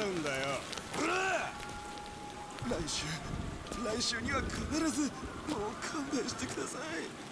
るんだよ。来週来週には必ずもう勘弁してください。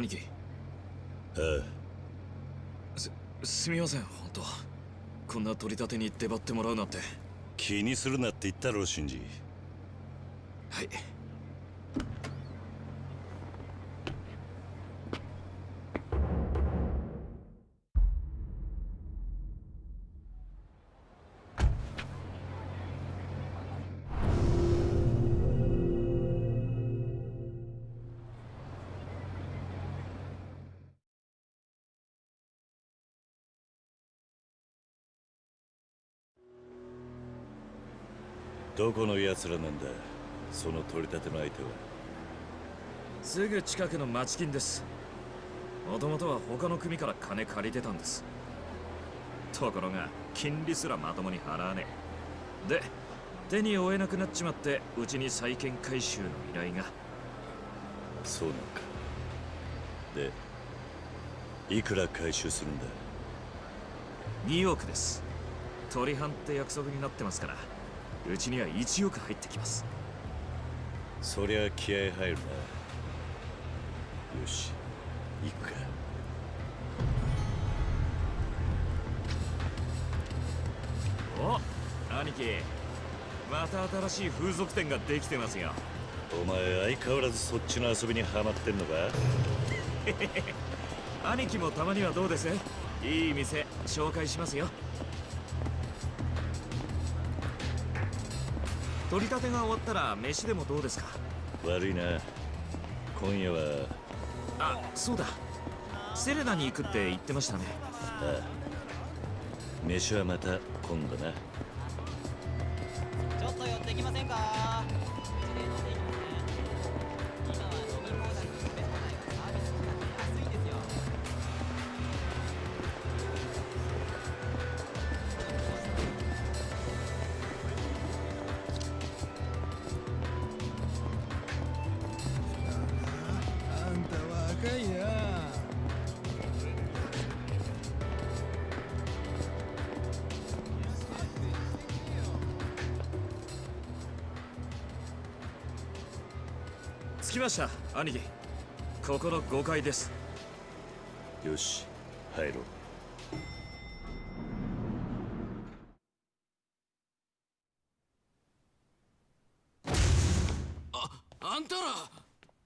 兄貴。あすすみません本当。こんな取り立てに出張ってもらうなんて。気にするなって言ったろシンジ。はいどこの奴らなんだ？その取り立ての相手は？すぐ近くの町金です。もともとは他の組から金借りてたんです。ところが金利すらまともに払わねえ。で手に負えなくなっちまってうちに債権回収の依頼が。そうなのか。でいくら回収するんだ？2億です。取り半って約束になってますからうちには1億入ってきます。そりゃ気合入るな。よし。行くか。お兄貴。また新しい風俗店ができてますよ。お前相変わらずそっちの遊びにハマってんのか？兄貴もたまにはどうです？いい店紹介しますよ取り立てが終わったら飯でもどうですか？悪いな。今夜は。あそうだ。セレナに行くって言ってましたね。ああ。飯はまた今度な。ちょっと寄ってきませんか？着きました兄貴。ここの5階です。よし入ろう。あんたら。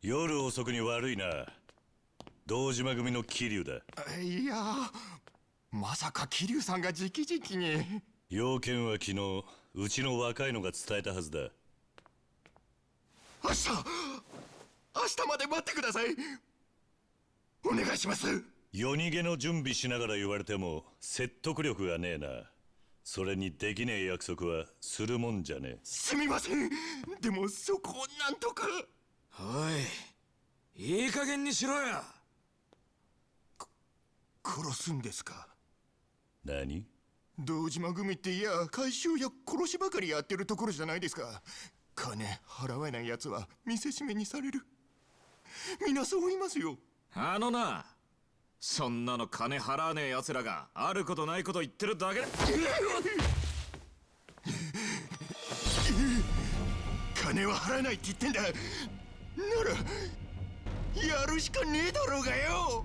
夜遅くに悪いな。堂島組の桐生だ。いやまさか桐生さんが直々に。要件は昨日うちの若いのが伝えたはずだ。明日明日まで待ってください。お願いします。夜逃げの準備しながら言われても説得力がねえな。それにできねえ約束はするもんじゃねえ。すみません。でもそこをなんとか。おいいい加減にしろよ。殺すんですか？何？堂島組っていや回収や殺しばかりやってるところじゃないですか。金払えない奴は見せしめにされる皆そう言いますよ。あのなそんなの金払わねえ奴らがあることないこと言ってるだけだ。金は払えないって言ってんだ。ならやるしかねえだろうがよ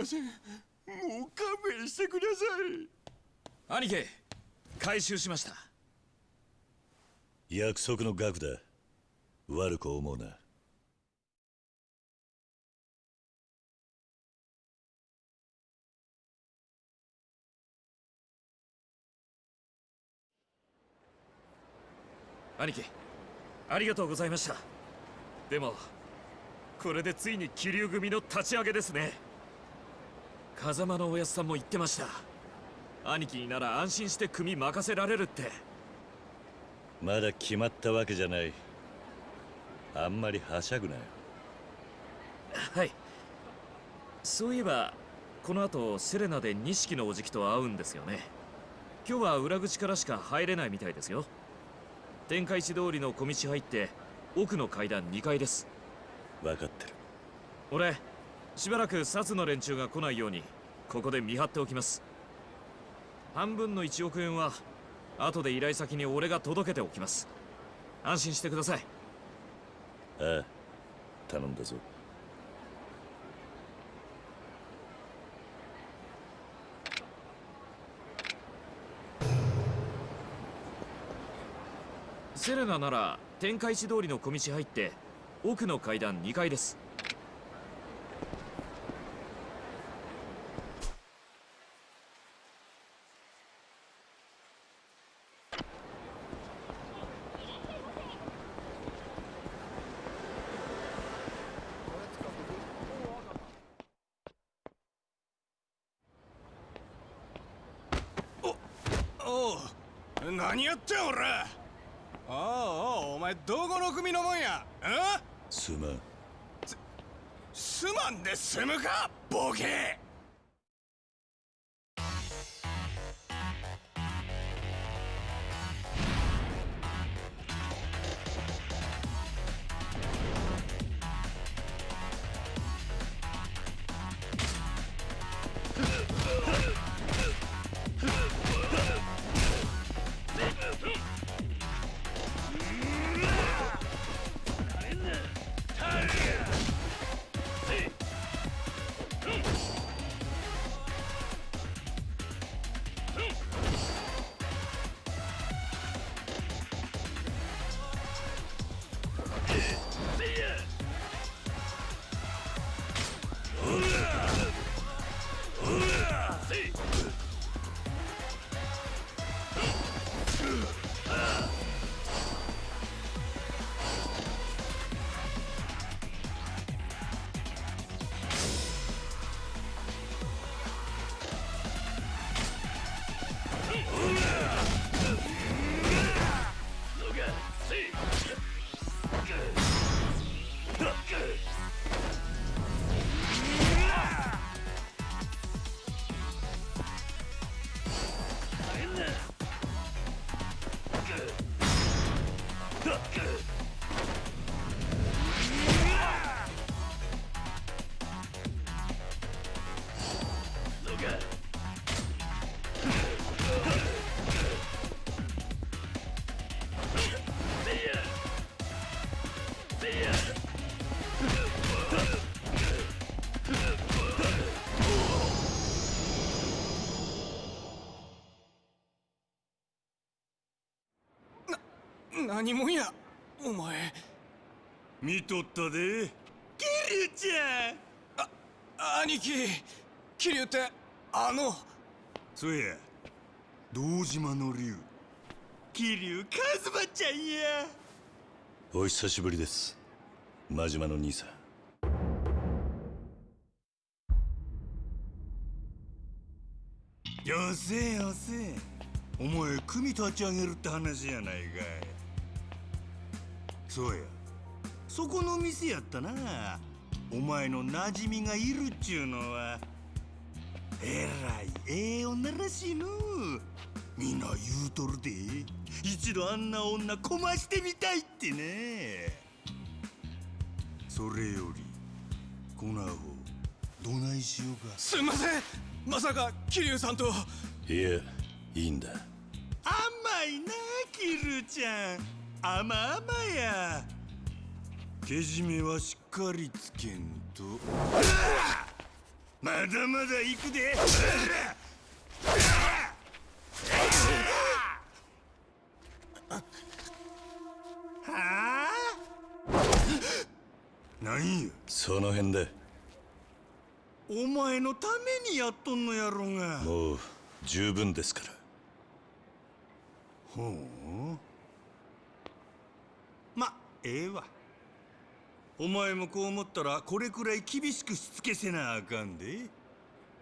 ませんもう勘弁してください。兄貴回収しました。約束の額だ。悪く思うな。兄貴ありがとうございました。でもこれでついに気流組の立ち上げですね風間のおやつさんも言ってました。兄貴になら安心して組任せられるって。まだ決まったわけじゃない。あんまりはしゃぐなよ。はい。そういえばこの後セレナで錦のおじきと会うんですよね。今日は裏口からしか入れないみたいですよ。天下一通りの小道入って奥の階段2階です。分かってる。俺しばらく札の連中が来ないようにここで見張っておきます。半分の1億円は後で依頼先に俺が届けておきます。安心してください。ああ頼んだぞ。セレナなら天下一通りの小道入って奥の階段2階ですおう何やってん俺。おうおうお前どこの組のもんや。え？すまん。すまんで済むかボケ何もんや。お前。見とったで。キリュウちゃん。兄貴。桐生ってあの。そうや。堂島の竜桐生一馬ちゃんや。お久しぶりです。真島の兄さん。よせよせ。お前組立ち上げるって話やないかいそうや。そこの店やったな。お前の馴染みがいるっちゅうのは。えらいええ女らしいの。みんな言うとるで。一度あんな女こましてみたいってね。それよりこのアホどないしようか。すんません。まさか桐生さんと。いやいいんだ。甘いなキルちゃん甘々や。けじめはしっかりつけんと。まだまだ行くで。はあ？何やその辺で。お前のためにやっとんのやろが。もう十分ですから。ほうまええわ。お前もこう思ったらこれくらい厳しくしつけせなあかんで。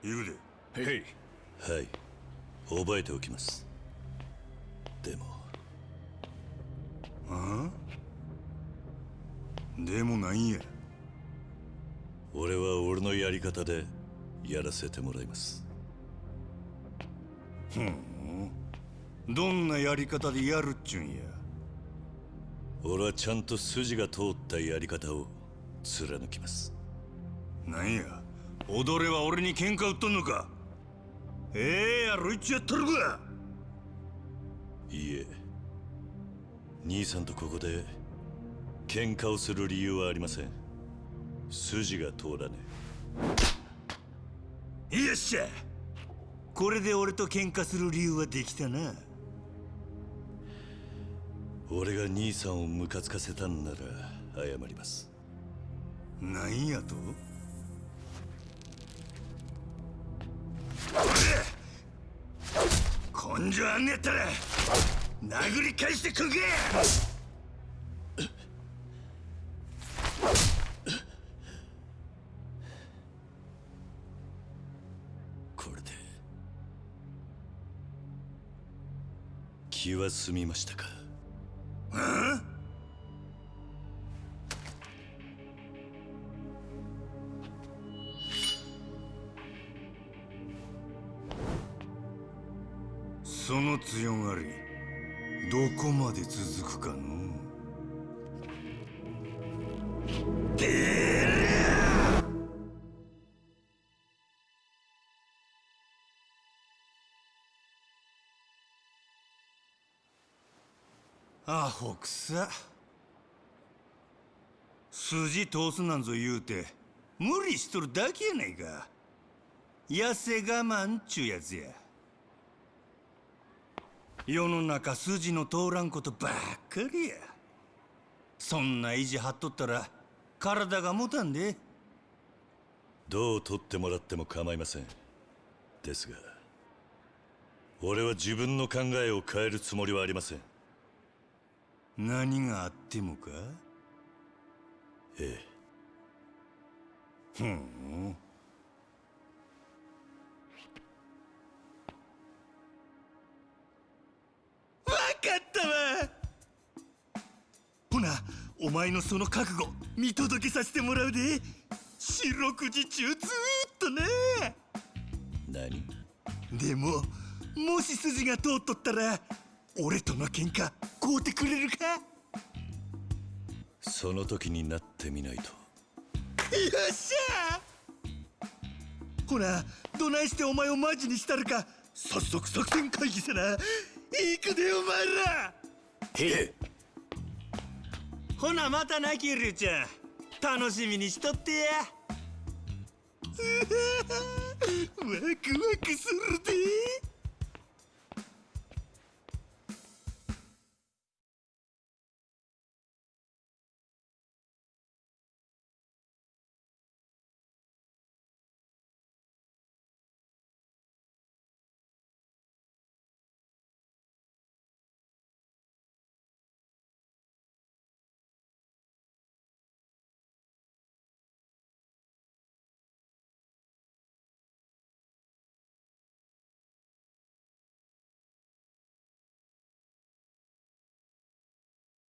言うで。へい。はい。覚えておきます。でも。あ？でもなんや。俺は俺のやり方でやらせてもらいます。ふん。どんなやり方でやるっちゅうんや俺はちゃんと筋が通ったやり方を貫きます。なんや？踊れは俺に喧嘩売っとんのか？ええやろいっちやっとるか！いいえ。兄さんとここで喧嘩をする理由はありません。筋が通らねえ。よっしゃ！これで俺と喧嘩する理由はできたな俺が兄さんをムカつかせたんなら謝ります。なんやと？根性あんねやったら殴り返してくんけこれで気は済みましたか？その強がりどこまで続くかのアホくさ筋通すなんぞ言うて無理しとるだけやないか。痩せ我慢っちゅうやつや。世の中筋の通らんことばっかりや。そんな意地張っとったら体が持たんで。どう取ってもらっても構いません。ですが俺は自分の考えを変えるつもりはありません。何があってもか？ええ。ふんお前のその覚悟見届けさせてもらうで。四六時中ずーっとね。何？でももし筋が通っとったら俺との喧嘩買うてくれるか？その時になってみないと。よっしゃ！ほなどないしてお前をマジにしたるか早速作戦会議せな。行くでお前ら！へえほなまたなキルちゃん。楽しみにしとってや。ワクワクするで。